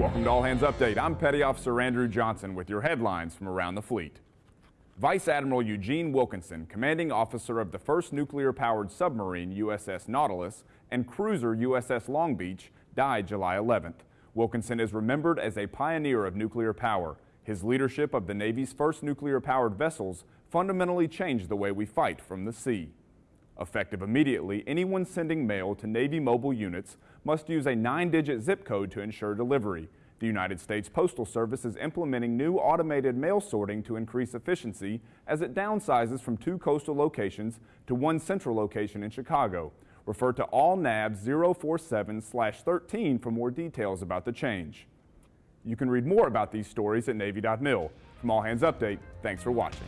Welcome to All Hands Update. I'm Petty Officer Andrew Johnson with your headlines from around the fleet. Vice Admiral Eugene Wilkinson, commanding officer of the first nuclear-powered submarine USS Nautilus and cruiser USS Long Beach, died July 11th. Wilkinson is remembered as a pioneer of nuclear power. His leadership of the Navy's first nuclear-powered vessels fundamentally changed the way we fight from the sea. Effective immediately, anyone sending mail to Navy mobile units must use a nine-digit zip code to ensure delivery. The United States Postal Service is implementing new automated mail sorting to increase efficiency as it downsizes from two coastal locations to one central location in Chicago. Refer to ALNAV 047-13 for more details about the change. You can read more about these stories at Navy.mil. From All Hands Update, thanks for watching.